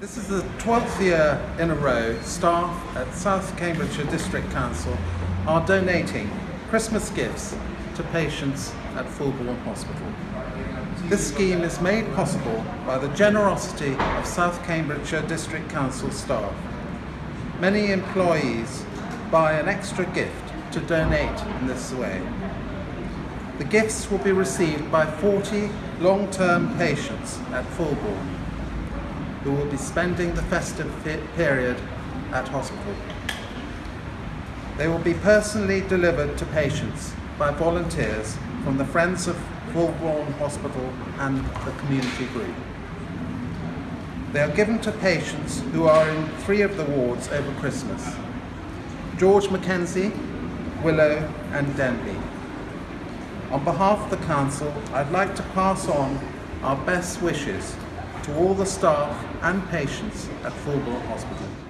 This is the 12th year in a row staff at South Cambridgeshire District Council are donating Christmas gifts to patients at Fulbourn Hospital. This scheme is made possible by the generosity of South Cambridgeshire District Council staff. Many employees buy an extra gift to donate in this way. The gifts will be received by 40 long-term patients at Fulbourn who will be spending the festive period at hospital. They will be personally delivered to patients by volunteers from the Friends of Fulbourn Hospital and the community group. They are given to patients who are in three of the wards over Christmas. George Mackenzie, Willow and Denby. On behalf of the Council, I'd like to pass on our best wishes to all the staff and patients at Fulbourn Hospital.